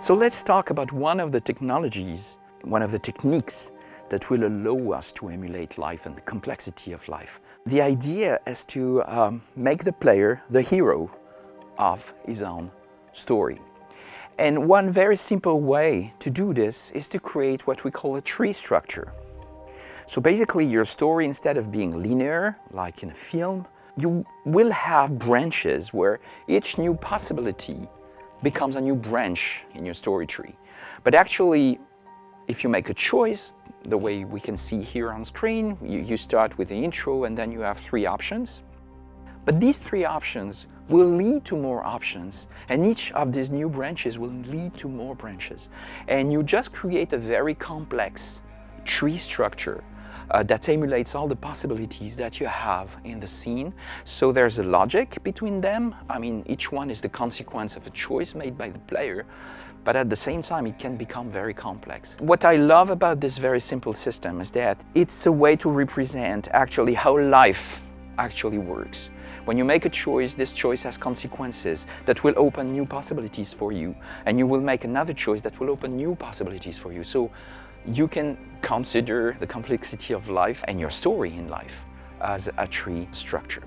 So let's talk about one of the technologies, one of the techniques that will allow us to emulate life and the complexity of life. The idea is to um, make the player the hero of his own story. And one very simple way to do this is to create what we call a tree structure. So basically your story, instead of being linear, like in a film, you will have branches where each new possibility becomes a new branch in your story tree. But actually, if you make a choice, the way we can see here on screen, you, you start with the intro and then you have three options. But these three options will lead to more options and each of these new branches will lead to more branches. And you just create a very complex tree structure uh, that emulates all the possibilities that you have in the scene. So there's a logic between them. I mean, each one is the consequence of a choice made by the player, but at the same time, it can become very complex. What I love about this very simple system is that it's a way to represent actually how life actually works. When you make a choice, this choice has consequences that will open new possibilities for you. And you will make another choice that will open new possibilities for you. So you can consider the complexity of life and your story in life as a tree structure.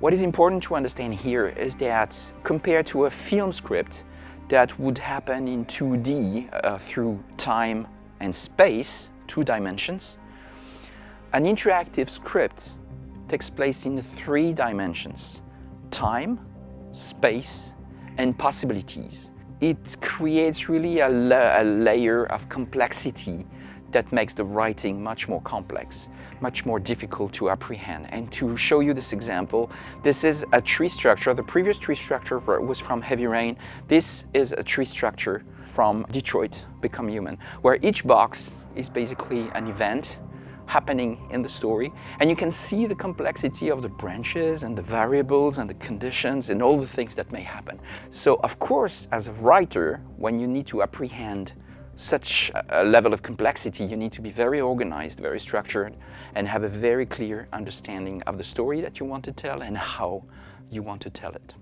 What is important to understand here is that compared to a film script that would happen in 2D uh, through time and space, two dimensions, an interactive script takes place in three dimensions, time, space, and possibilities. It creates really a, la a layer of complexity that makes the writing much more complex, much more difficult to apprehend. And to show you this example, this is a tree structure. The previous tree structure was from Heavy Rain. This is a tree structure from Detroit Become Human, where each box is basically an event happening in the story and you can see the complexity of the branches and the variables and the conditions and all the things that may happen. So of course as a writer when you need to apprehend such a level of complexity you need to be very organized, very structured and have a very clear understanding of the story that you want to tell and how you want to tell it.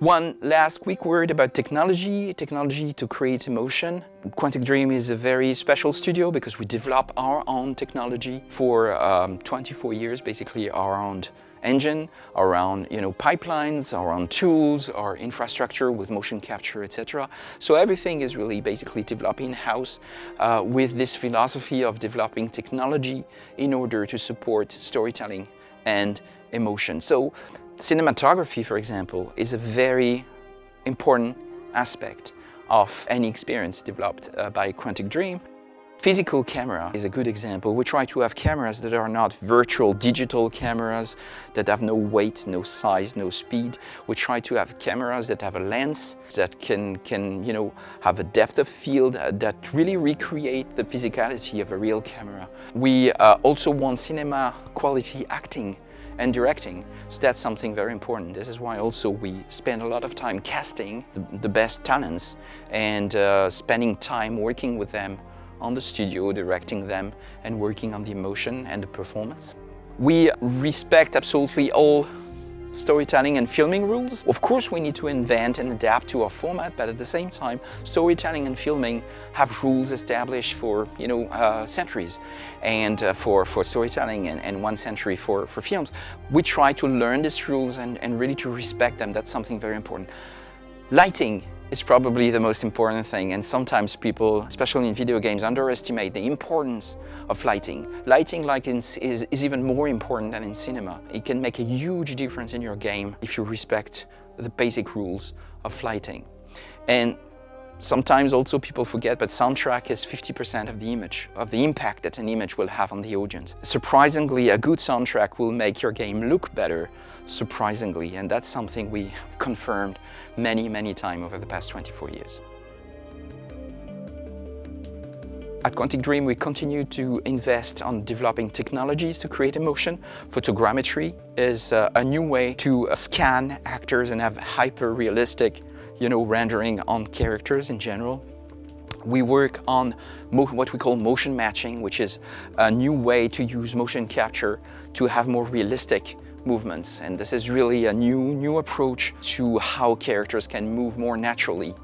One last quick word about technology, technology to create emotion. Quantic Dream is a very special studio because we develop our own technology for um, 24 years, basically our own engine, around you know pipelines, around tools, our infrastructure with motion capture, etc. So everything is really basically developed in-house uh, with this philosophy of developing technology in order to support storytelling and emotion. So Cinematography, for example, is a very important aspect of any experience developed uh, by Quantic Dream. Physical camera is a good example. We try to have cameras that are not virtual digital cameras that have no weight, no size, no speed. We try to have cameras that have a lens that can, can you know, have a depth of field uh, that really recreate the physicality of a real camera. We uh, also want cinema quality acting and directing. So that's something very important. This is why also we spend a lot of time casting the, the best talents and uh, spending time working with them on the studio, directing them and working on the emotion and the performance. We respect absolutely all storytelling and filming rules. Of course, we need to invent and adapt to our format, but at the same time, storytelling and filming have rules established for, you know, uh, centuries and uh, for, for storytelling and, and, one century for, for films. We try to learn these rules and, and really to respect them. That's something very important. Lighting is probably the most important thing and sometimes people, especially in video games, underestimate the importance of lighting. Lighting like in, is, is even more important than in cinema. It can make a huge difference in your game if you respect the basic rules of lighting. And Sometimes also people forget, but soundtrack is 50% of the image, of the impact that an image will have on the audience. Surprisingly, a good soundtrack will make your game look better, surprisingly, and that's something we confirmed many, many times over the past 24 years. At Quantic Dream, we continue to invest on developing technologies to create emotion. Photogrammetry is uh, a new way to uh, scan actors and have hyper-realistic you know, rendering on characters in general. We work on what we call motion matching, which is a new way to use motion capture to have more realistic movements. And this is really a new, new approach to how characters can move more naturally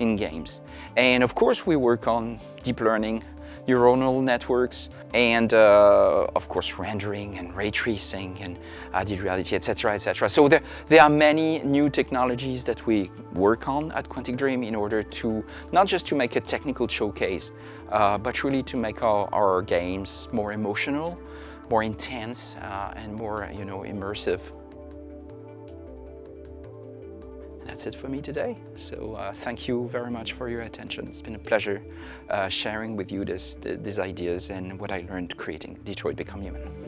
in games. And of course, we work on deep learning, neuronal networks, and uh, of course rendering and ray tracing and added reality, etc., etc. So there, there are many new technologies that we work on at Quantic Dream in order to not just to make a technical showcase, uh, but really to make our, our games more emotional, more intense, uh, and more, you know, immersive that's it for me today. So uh, thank you very much for your attention. It's been a pleasure uh, sharing with you this, these ideas and what I learned creating Detroit Become Human.